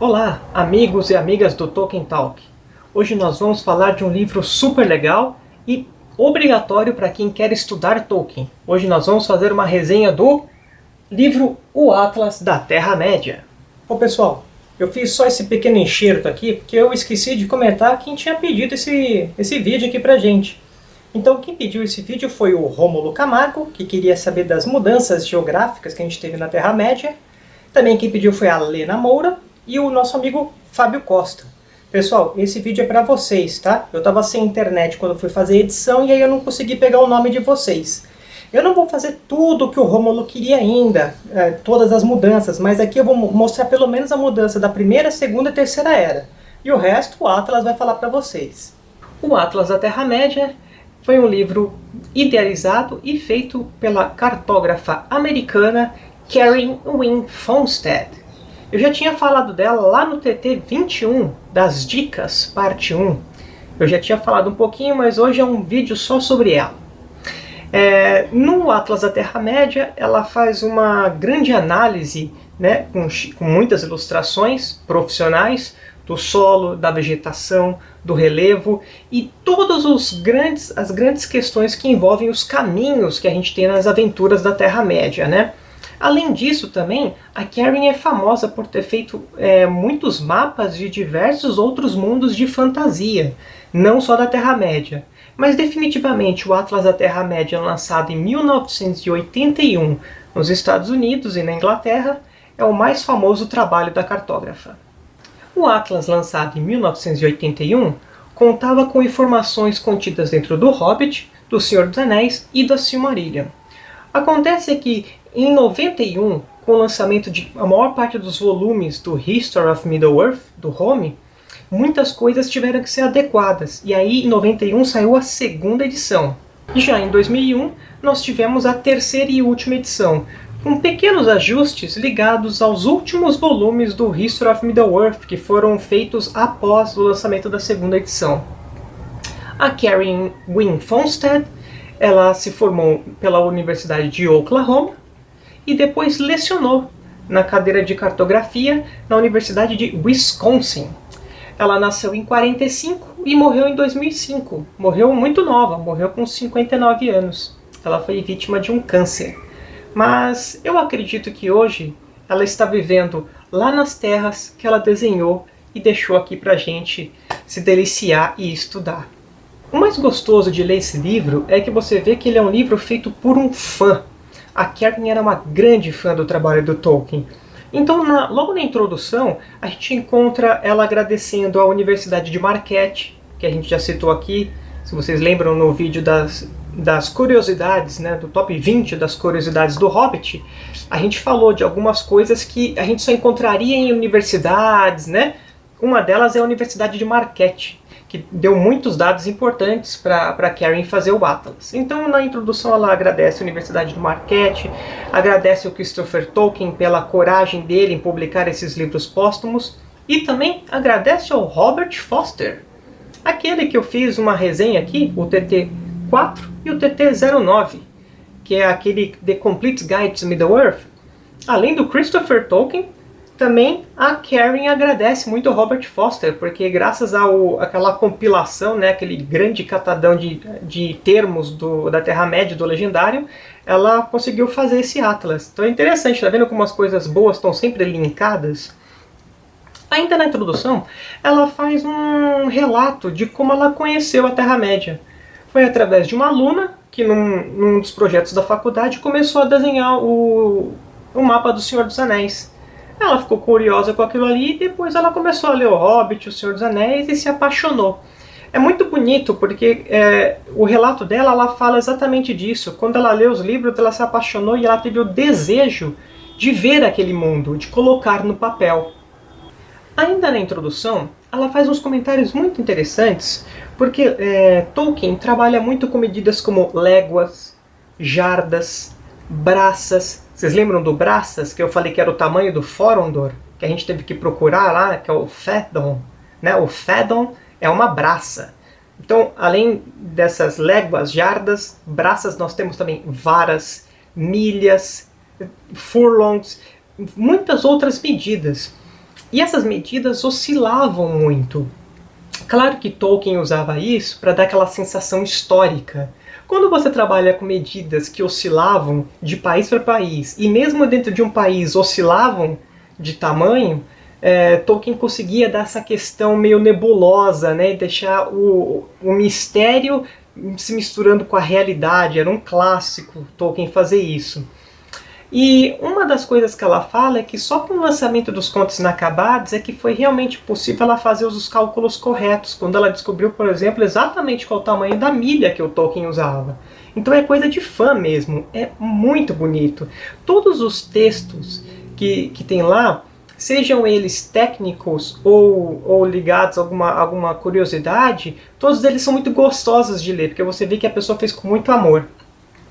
Olá, amigos e amigas do Tolkien Talk. Hoje nós vamos falar de um livro super legal e obrigatório para quem quer estudar Tolkien. Hoje nós vamos fazer uma resenha do livro O Atlas da Terra-média. Bom pessoal, eu fiz só esse pequeno enxerto aqui porque eu esqueci de comentar quem tinha pedido esse, esse vídeo aqui pra gente. Então quem pediu esse vídeo foi o Rômulo Camargo, que queria saber das mudanças geográficas que a gente teve na Terra-média. Também quem pediu foi a Lena Moura, e o nosso amigo Fábio Costa. Pessoal, esse vídeo é para vocês, tá? Eu estava sem internet quando fui fazer a edição e aí eu não consegui pegar o nome de vocês. Eu não vou fazer tudo o que o Romulo queria ainda, é, todas as mudanças, mas aqui eu vou mostrar pelo menos a mudança da primeira, segunda e terceira era. E o resto o Atlas vai falar para vocês. O Atlas da Terra-média foi um livro idealizado e feito pela cartógrafa americana Karen Wynne Fonstad. Eu já tinha falado dela lá no TT 21 das dicas, parte 1. Eu já tinha falado um pouquinho, mas hoje é um vídeo só sobre ela. É, no Atlas da Terra-média, ela faz uma grande análise, né, com, com muitas ilustrações profissionais, do solo, da vegetação, do relevo e todas os grandes, as grandes questões que envolvem os caminhos que a gente tem nas aventuras da Terra-média. Né? Além disso também, a Karen é famosa por ter feito é, muitos mapas de diversos outros mundos de fantasia, não só da Terra-média. Mas definitivamente o Atlas da Terra-média lançado em 1981 nos Estados Unidos e na Inglaterra é o mais famoso trabalho da cartógrafa. O Atlas lançado em 1981 contava com informações contidas dentro do Hobbit, do Senhor dos Anéis e da Silmarillion. Acontece que em 91, com o lançamento de a maior parte dos volumes do History of Middle-earth, do Home, muitas coisas tiveram que ser adequadas, e aí em 91 saiu a segunda edição. E já em 2001 nós tivemos a terceira e última edição, com pequenos ajustes ligados aos últimos volumes do History of Middle-earth, que foram feitos após o lançamento da segunda edição. A Karen Wynne Fonstad ela se formou pela Universidade de Oklahoma, e depois lecionou na cadeira de cartografia na Universidade de Wisconsin. Ela nasceu em 45 e morreu em 2005. Morreu muito nova, morreu com 59 anos. Ela foi vítima de um câncer. Mas eu acredito que hoje ela está vivendo lá nas terras que ela desenhou e deixou aqui pra gente se deliciar e estudar. O mais gostoso de ler esse livro é que você vê que ele é um livro feito por um fã a Karen era uma grande fã do trabalho do Tolkien. Então, na, logo na introdução, a gente encontra ela agradecendo à Universidade de Marquette, que a gente já citou aqui, se vocês lembram no vídeo das, das curiosidades, né, do top 20 das curiosidades do Hobbit, a gente falou de algumas coisas que a gente só encontraria em universidades, né? Uma delas é a Universidade de Marquette, que deu muitos dados importantes para Karen fazer o Atlas. Então, na introdução, ela agradece a Universidade do Marquette, agradece o Christopher Tolkien pela coragem dele em publicar esses livros póstumos, e também agradece ao Robert Foster, aquele que eu fiz uma resenha aqui, o TT4 e o TT09, que é aquele The Complete Guide to Middle-earth. Além do Christopher Tolkien, também a Karen agradece muito ao Robert Foster, porque graças ao aquela compilação, né, aquele grande catadão de, de termos do, da Terra-média, do Legendário, ela conseguiu fazer esse Atlas. Então é interessante, tá vendo como as coisas boas estão sempre linkadas? Ainda na introdução, ela faz um relato de como ela conheceu a Terra-média. Foi através de uma aluna que num, num dos projetos da faculdade começou a desenhar o, o mapa do Senhor dos Anéis. Ela ficou curiosa com aquilo ali e depois ela começou a ler O Hobbit, O Senhor dos Anéis e se apaixonou. É muito bonito porque é, o relato dela ela fala exatamente disso. Quando ela lê os livros, ela se apaixonou e ela teve o desejo de ver aquele mundo, de colocar no papel. Ainda na introdução, ela faz uns comentários muito interessantes, porque é, Tolkien trabalha muito com medidas como léguas, jardas, braças, vocês lembram do Braças, que eu falei que era o tamanho do Forondor, que a gente teve que procurar lá, que é o Fedon. Né? O Fedon é uma braça. Então, além dessas léguas, jardas, braças, nós temos também varas, milhas, furlongs, muitas outras medidas. E essas medidas oscilavam muito. Claro que Tolkien usava isso para dar aquela sensação histórica. Quando você trabalha com medidas que oscilavam de país para país, e mesmo dentro de um país oscilavam de tamanho, é, Tolkien conseguia dar essa questão meio nebulosa, né, deixar o, o mistério se misturando com a realidade. Era um clássico Tolkien fazer isso. E uma das coisas que ela fala é que só com o lançamento dos Contos Inacabados é que foi realmente possível ela fazer os cálculos corretos, quando ela descobriu, por exemplo, exatamente qual o tamanho da milha que o Tolkien usava. Então é coisa de fã mesmo, é muito bonito. Todos os textos que, que tem lá, sejam eles técnicos ou, ou ligados a alguma, alguma curiosidade, todos eles são muito gostosos de ler, porque você vê que a pessoa fez com muito amor.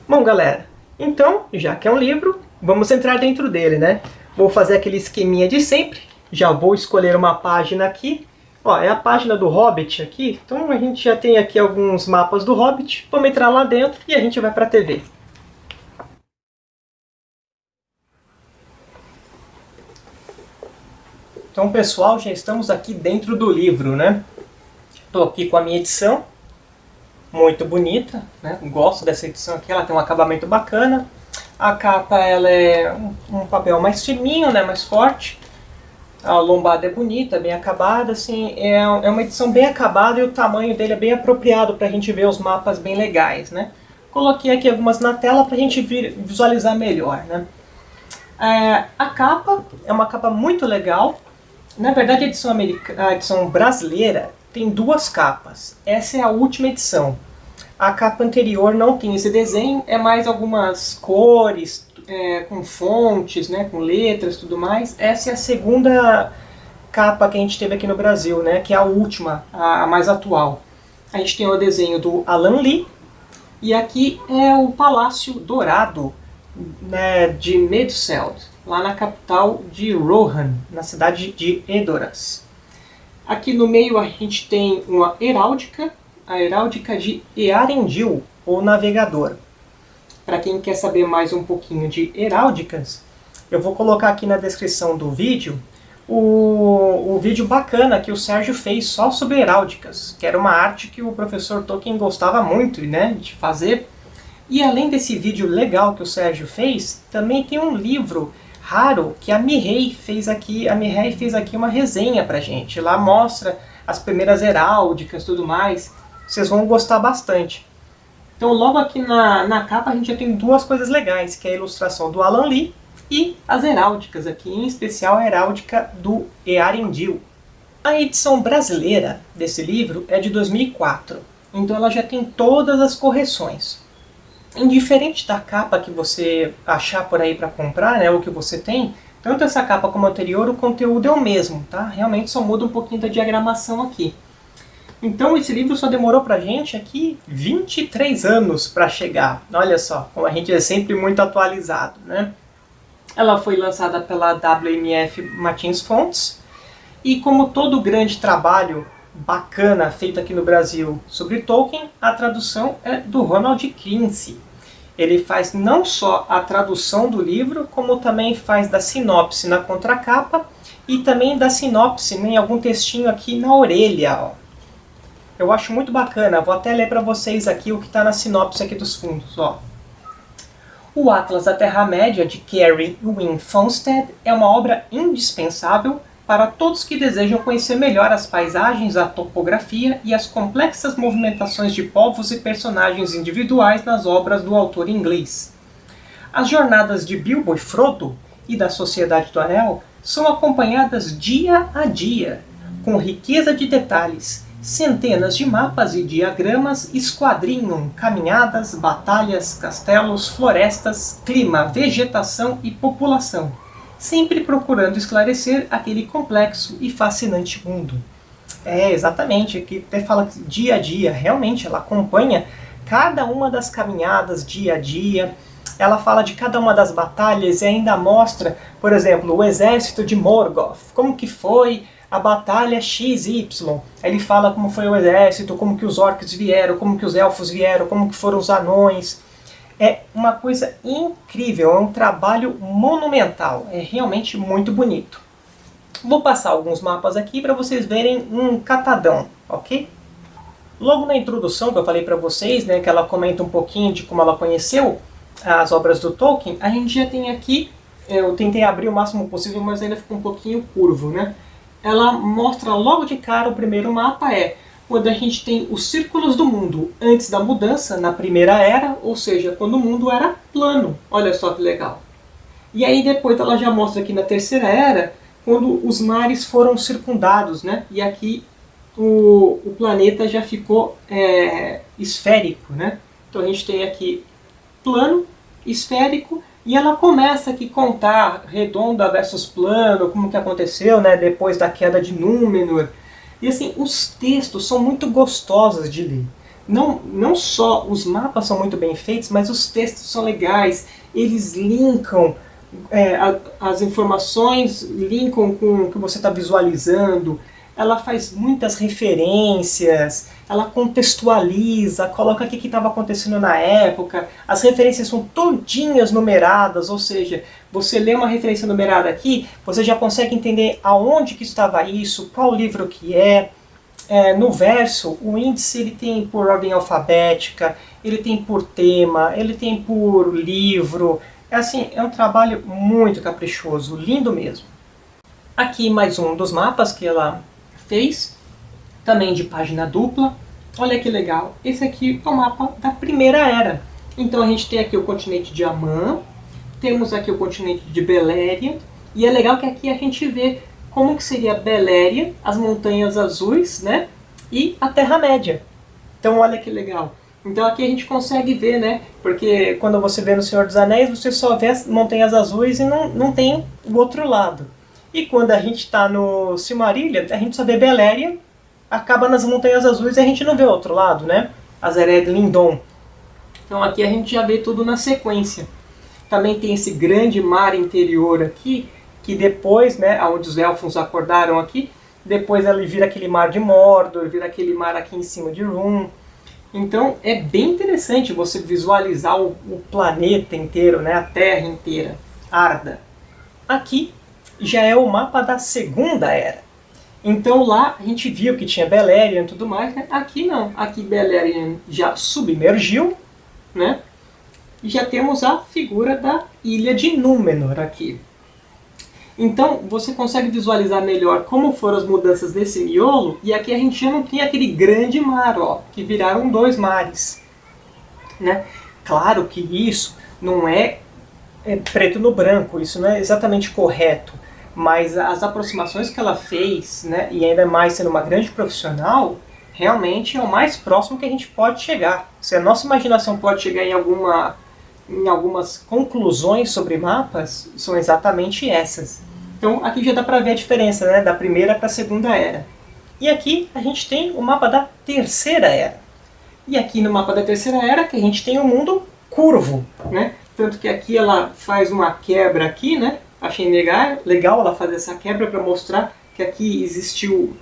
Bom, galera, então, já que é um livro, vamos entrar dentro dele, né? Vou fazer aquele esqueminha de sempre. Já vou escolher uma página aqui. Ó, é a página do Hobbit aqui. Então a gente já tem aqui alguns mapas do Hobbit. Vamos entrar lá dentro e a gente vai para a TV. Então, pessoal, já estamos aqui dentro do livro, né? Estou aqui com a minha edição. Muito bonita, né? Gosto dessa edição aqui, ela tem um acabamento bacana. A capa ela é um, papel mais fininho, né, mais forte. A lombada é bonita, bem acabada, assim, é, é uma edição bem acabada e o tamanho dele é bem apropriado para a gente ver os mapas bem legais, né. Coloquei aqui algumas na tela para a gente visualizar melhor, né. É, a capa é uma capa muito legal. Na verdade, a edição, a edição brasileira tem duas capas. Essa é a última edição. A capa anterior não tem esse desenho, é mais algumas cores, é, com fontes, né, com letras tudo mais. Essa é a segunda capa que a gente teve aqui no Brasil, né, que é a última, a, a mais atual. A gente tem o desenho do Alan Lee, e aqui é o Palácio Dourado né, de Medseld, lá na capital de Rohan, na cidade de Edoras. Aqui no meio a gente tem uma heráldica, a heráldica de Earendil, ou navegador. Para quem quer saber mais um pouquinho de heráldicas, eu vou colocar aqui na descrição do vídeo o, o vídeo bacana que o Sérgio fez só sobre heráldicas, que era uma arte que o professor Tolkien gostava muito né, de fazer. E além desse vídeo legal que o Sérgio fez, também tem um livro raro que a Mihei fez aqui, a Mihei fez aqui uma resenha pra gente. Lá mostra as primeiras heráldicas e tudo mais vocês vão gostar bastante. Então logo aqui na, na capa a gente já tem duas coisas legais, que é a ilustração do Alan Lee e as heráldicas aqui, em especial a heráldica do Earendil. A edição brasileira desse livro é de 2004, então ela já tem todas as correções. Indiferente da capa que você achar por aí para comprar, né, ou que você tem, tanto essa capa como a anterior, o conteúdo é o mesmo, tá? Realmente só muda um pouquinho da diagramação aqui. Então esse livro só demorou pra gente aqui 23 anos para chegar. Olha só, como a gente é sempre muito atualizado, né? Ela foi lançada pela WMF Martins Fontes, e como todo grande trabalho bacana feito aqui no Brasil sobre Tolkien, a tradução é do Ronald Clancy. Ele faz não só a tradução do livro, como também faz da sinopse na contracapa e também da sinopse em algum textinho aqui na orelha. Ó. Eu acho muito bacana, vou até ler para vocês aqui o que está na sinopse aqui dos fundos. Ó. O Atlas da Terra-média, de Carrie Wynne Fonstad, é uma obra indispensável para todos que desejam conhecer melhor as paisagens, a topografia e as complexas movimentações de povos e personagens individuais nas obras do autor inglês. As jornadas de Bilbo e Frodo e da Sociedade do Anel são acompanhadas dia a dia, com riqueza de detalhes, Centenas de mapas e diagramas esquadrinham caminhadas, batalhas, castelos, florestas, clima, vegetação e população, sempre procurando esclarecer aquele complexo e fascinante mundo. É, exatamente, aqui até fala dia a dia, realmente ela acompanha cada uma das caminhadas dia a dia, ela fala de cada uma das batalhas e ainda mostra, por exemplo, o exército de Morgoth, como que foi a batalha XY. Ele fala como foi o exército, como que os orcs vieram, como que os elfos vieram, como que foram os anões. É uma coisa incrível, é um trabalho monumental, é realmente muito bonito. Vou passar alguns mapas aqui para vocês verem um catadão, ok? Logo na introdução que eu falei para vocês, né, que ela comenta um pouquinho de como ela conheceu as obras do Tolkien, a gente já tem aqui, eu tentei abrir o máximo possível, mas ainda ficou um pouquinho curvo, né? Ela mostra logo de cara, o primeiro mapa é quando a gente tem os círculos do mundo antes da mudança, na primeira era, ou seja, quando o mundo era plano. Olha só que legal. E aí depois ela já mostra aqui na terceira era, quando os mares foram circundados, né? E aqui o, o planeta já ficou é, esférico, né? Então a gente tem aqui plano, esférico, e ela começa aqui a contar redonda versus plano, como que aconteceu, né? Depois da queda de Númenor. E assim, os textos são muito gostosos de ler. Não, não só os mapas são muito bem feitos, mas os textos são legais, eles linkam é, a, as informações, linkam com o que você está visualizando, ela faz muitas referências, ela contextualiza, coloca o que estava acontecendo na época, as referências são todinhas numeradas, ou seja, você lê uma referência numerada aqui, você já consegue entender aonde que estava isso, qual livro que é, é, no verso, o índice ele tem por ordem alfabética, ele tem por tema, ele tem por livro. É assim, é um trabalho muito caprichoso, lindo mesmo. Aqui mais um dos mapas que ela fez, também de página dupla. Olha que legal, esse aqui é o mapa da Primeira Era. Então a gente tem aqui o continente de Amã, temos aqui o continente de Beléria, e é legal que aqui a gente vê como que seria Beléria, as Montanhas Azuis, né? E a Terra-média. Então olha que legal. Então aqui a gente consegue ver, né? Porque quando você vê no Senhor dos Anéis, você só vê as Montanhas Azuis e não, não tem o outro lado. E quando a gente está no Silmarillion, a gente só vê Beléria, acaba nas Montanhas Azuis e a gente não vê o outro lado, né? Azered Lindon. Então aqui a gente já vê tudo na sequência. Também tem esse grande mar interior aqui, que depois, né, onde os elfos acordaram aqui, depois ele vira aquele mar de Mordor, vira aquele mar aqui em cima de Rum. Então é bem interessante você visualizar o, o planeta inteiro, né, a Terra inteira, Arda. Aqui já é o mapa da Segunda Era. Então lá a gente viu que tinha Beleriand e tudo mais, né? aqui não. Aqui Beleriand já submergiu, né? E já temos a figura da Ilha de Númenor aqui. Então você consegue visualizar melhor como foram as mudanças nesse miolo, e aqui a gente já não tem aquele grande mar, ó, que viraram dois mares. Né? Claro que isso não é, é preto no branco, isso não é exatamente correto mas as aproximações que ela fez, né, e ainda mais sendo uma grande profissional, realmente é o mais próximo que a gente pode chegar. Se a nossa imaginação pode chegar em, alguma, em algumas conclusões sobre mapas, são exatamente essas. Então aqui já dá para ver a diferença né, da primeira para a segunda era. E aqui a gente tem o mapa da terceira era. E aqui no mapa da terceira era que a gente tem o um mundo curvo, né? Tanto que aqui ela faz uma quebra aqui, né? Achei legal, legal ela fazer essa quebra para mostrar que aqui existiu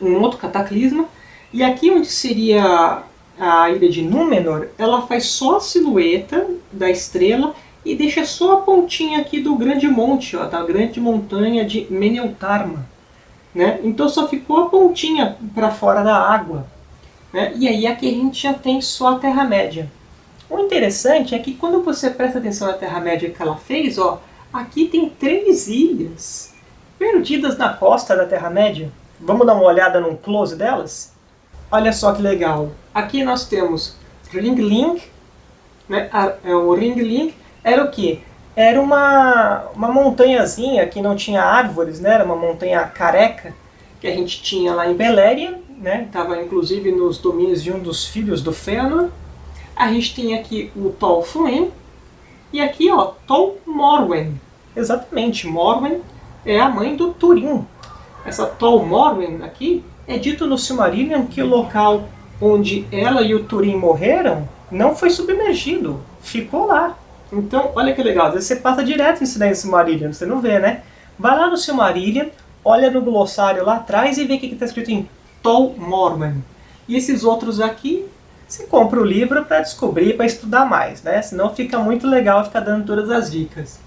um outro cataclisma. E aqui onde seria a ilha de Númenor, ela faz só a silhueta da estrela e deixa só a pontinha aqui do grande monte, ó, da grande montanha de Meneltarma. Né? Então só ficou a pontinha para fora da água. Né? E aí aqui a gente já tem só a Terra-média. O interessante é que quando você presta atenção na Terra-média que ela fez, ó, Aqui tem três ilhas perdidas na costa da Terra-média. Vamos dar uma olhada num close delas? Olha só que legal. Aqui nós temos Ringling. Né? É, o Ringling era o que? Era uma, uma montanhazinha que não tinha árvores, né? era uma montanha careca que a gente tinha lá em Beléria. Né? Estava inclusive nos domínios de um dos filhos do Fëanor. A gente tem aqui o Tol Fluen. E aqui, ó, Tol Morwen. Exatamente, Morwen é a mãe do Turin. Essa Tol Morwen aqui é dito no Silmarillion que o local onde ela e o Turin morreram não foi submergido, ficou lá. Então, olha que legal, às vezes você passa direto em Silmarillion, você não vê, né? Vai lá no Silmarillion, olha no glossário lá atrás e vê o que está escrito em Tol Morwen. E esses outros aqui, você compra o livro para descobrir, para estudar mais, né? Senão fica muito legal ficar dando todas as dicas.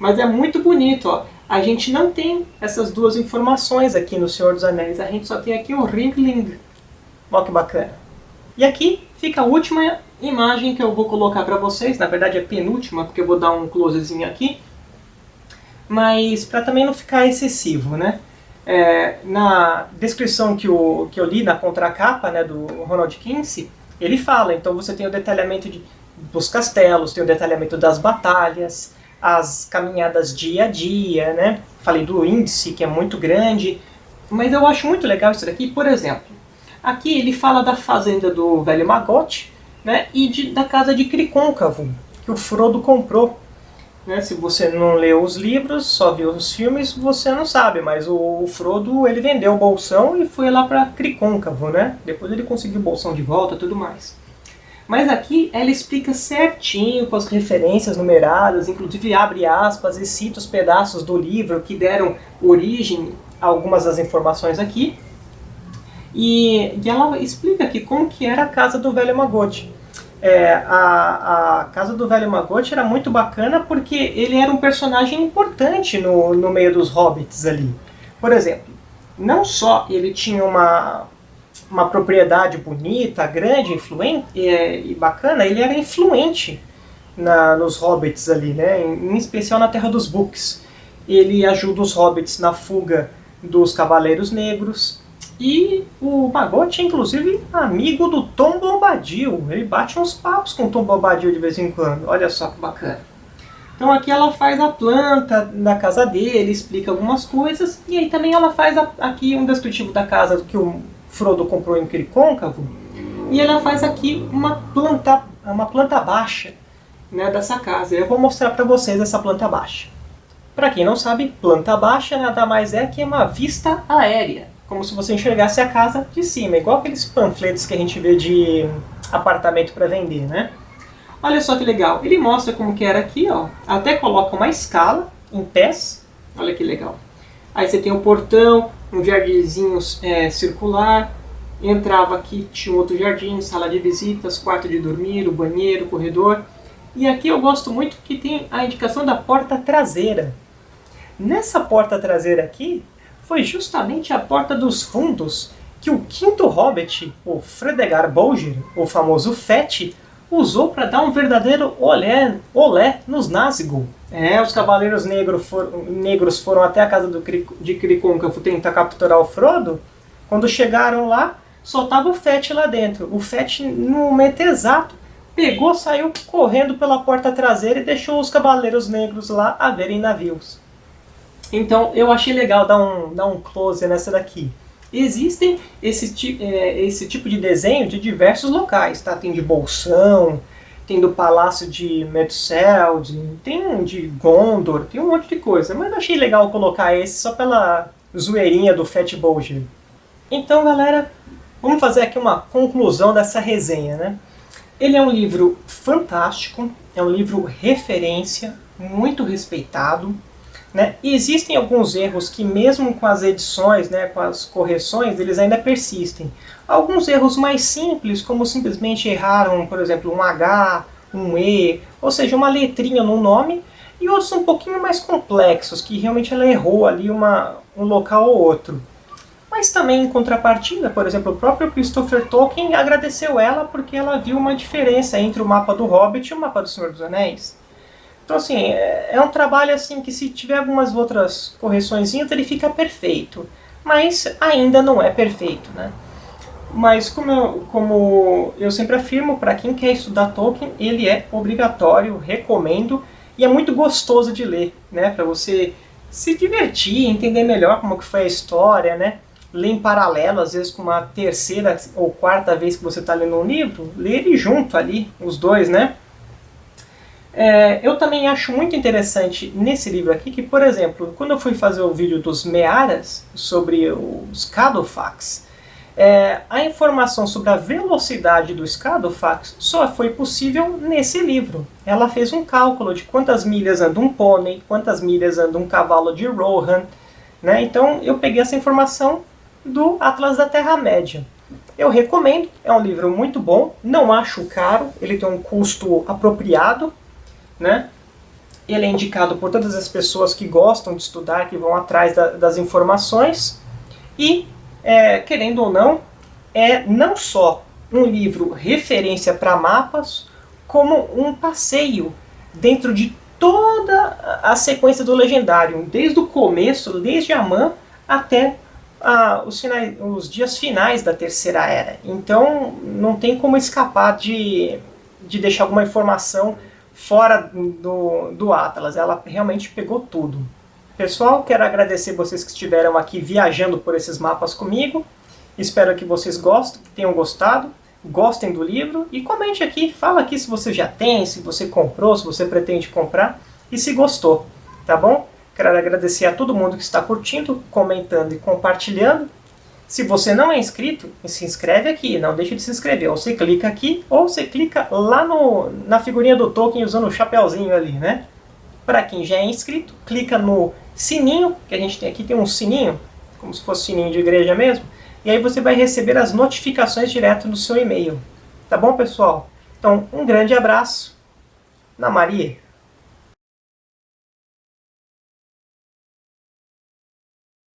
Mas é muito bonito, ó. a gente não tem essas duas informações aqui no Senhor dos Anéis. A gente só tem aqui o Ringling. Olha que bacana. E aqui fica a última imagem que eu vou colocar para vocês. Na verdade é penúltima, porque eu vou dar um closezinho aqui. Mas para também não ficar excessivo, né? É, na descrição que, o, que eu li na contracapa né, do Ronald Kinsey, ele fala, então você tem o detalhamento de, dos castelos, tem o detalhamento das batalhas, as caminhadas dia a dia, né? Falei do índice, que é muito grande, mas eu acho muito legal isso daqui, por exemplo, aqui ele fala da fazenda do velho Magote, né? E de, da casa de Cricôncavo, que o Frodo comprou. Né? Se você não leu os livros, só viu os filmes, você não sabe, mas o, o Frodo ele vendeu o bolsão e foi lá para Cricôncavo, né? Depois ele conseguiu o bolsão de volta e tudo mais. Mas aqui ela explica certinho com as referências numeradas, inclusive abre aspas e cita os pedaços do livro que deram origem a algumas das informações aqui. E, e ela explica aqui como que era a casa do velho Magote. É, a, a casa do velho Magote era muito bacana porque ele era um personagem importante no, no meio dos hobbits ali. Por exemplo, não só ele tinha uma, uma propriedade bonita, grande, influente e, e bacana, ele era influente na, nos hobbits ali, né? Em, em, especial na Terra dos Books. Ele ajuda os hobbits na fuga dos Cavaleiros Negros. E o Magote é inclusive amigo do Tom Bombadil. Ele bate uns papos com o Tom Bombadil de vez em quando. Olha só que bacana. Então aqui ela faz a planta da casa dele, explica algumas coisas. E aí também ela faz a, aqui um descritivo da casa que o Frodo comprou em Cricôncavo, e ela faz aqui uma planta, uma planta baixa né, dessa casa. Eu vou mostrar para vocês essa planta baixa. Para quem não sabe, planta baixa nada mais é que uma vista aérea, como se você enxergasse a casa de cima, igual aqueles panfletos que a gente vê de apartamento para vender, né? Olha só que legal, ele mostra como que era aqui, ó. até coloca uma escala em pés, olha que legal. Aí você tem o portão, um jardinzinho é, circular, entrava aqui, tinha outro jardim, sala de visitas, quarto de dormir, o banheiro, o corredor. E aqui eu gosto muito que tem a indicação da porta traseira. Nessa porta traseira aqui, foi justamente a porta dos fundos que o quinto Hobbit, o Fredegar Bolger, o famoso Fett, usou para dar um verdadeiro olé, olé nos Nazgûl. É, os Cavaleiros Negros, for, Negros foram até a casa do, de Cricôncavo tentar capturar o Frodo. Quando chegaram lá, só tava o Fett lá dentro. O Fett, no momento exato, pegou, saiu correndo pela porta traseira e deixou os Cavaleiros Negros lá a verem navios. Então eu achei legal dar um, dar um close nessa daqui. Existem esse, é, esse tipo de desenho de diversos locais, tá? Tem de Bolsão, tem do Palácio de Meduseld, tem de Gondor, tem um monte de coisa. Mas achei legal colocar esse só pela zoeirinha do Fat Bolger. Então, galera, vamos fazer aqui uma conclusão dessa resenha, né? Ele é um livro fantástico, é um livro referência, muito respeitado, né? E existem alguns erros que mesmo com as edições, né, com as correções, eles ainda persistem. Alguns erros mais simples, como simplesmente erraram, por exemplo, um H, um E, ou seja, uma letrinha no nome, e outros um pouquinho mais complexos, que realmente ela errou ali uma, um local ou outro. Mas também, em contrapartida, por exemplo, o próprio Christopher Tolkien agradeceu ela porque ela viu uma diferença entre o mapa do Hobbit e o mapa do Senhor dos Anéis. Então, assim, é, é um trabalho assim que se tiver algumas outras correções, ele fica perfeito. Mas ainda não é perfeito, né? Mas como eu, como eu sempre afirmo, para quem quer estudar Tolkien, ele é obrigatório, recomendo, e é muito gostoso de ler, né? Para você se divertir, entender melhor como que foi a história, né? Ler em paralelo, às vezes com uma terceira ou quarta vez que você está lendo um livro, ler ele junto ali, os dois, né? É, eu também acho muito interessante nesse livro aqui que, por exemplo, quando eu fui fazer o vídeo dos Mearas, sobre os Cadofax, é, a informação sobre a velocidade do Cadofax só foi possível nesse livro. Ela fez um cálculo de quantas milhas anda um pônei, quantas milhas anda um cavalo de Rohan, né? então eu peguei essa informação do Atlas da Terra-média. Eu recomendo, é um livro muito bom, não acho caro, ele tem um custo apropriado, né? ele é indicado por todas as pessoas que gostam de estudar, que vão atrás da, das informações. E, é, querendo ou não, é não só um livro referência para mapas, como um passeio dentro de toda a sequência do Legendário, desde o começo, desde Amã, até os, finais, os dias finais da Terceira Era. Então não tem como escapar de, de deixar alguma informação fora do, do Atlas. Ela realmente pegou tudo. Pessoal, quero agradecer vocês que estiveram aqui viajando por esses mapas comigo. Espero que vocês gostem, tenham gostado, gostem do livro e comente aqui, fala aqui se você já tem, se você comprou, se você pretende comprar e se gostou, tá bom? Quero agradecer a todo mundo que está curtindo, comentando e compartilhando. Se você não é inscrito, se inscreve aqui, não deixe de se inscrever. Ou você clica aqui, ou você clica lá no, na figurinha do Tolkien usando o chapéuzinho ali, né? Para quem já é inscrito, clica no sininho, que a gente tem aqui, tem um sininho, como se fosse sininho de igreja mesmo. E aí você vai receber as notificações direto no seu e-mail. Tá bom, pessoal? Então, um grande abraço. Na Maria.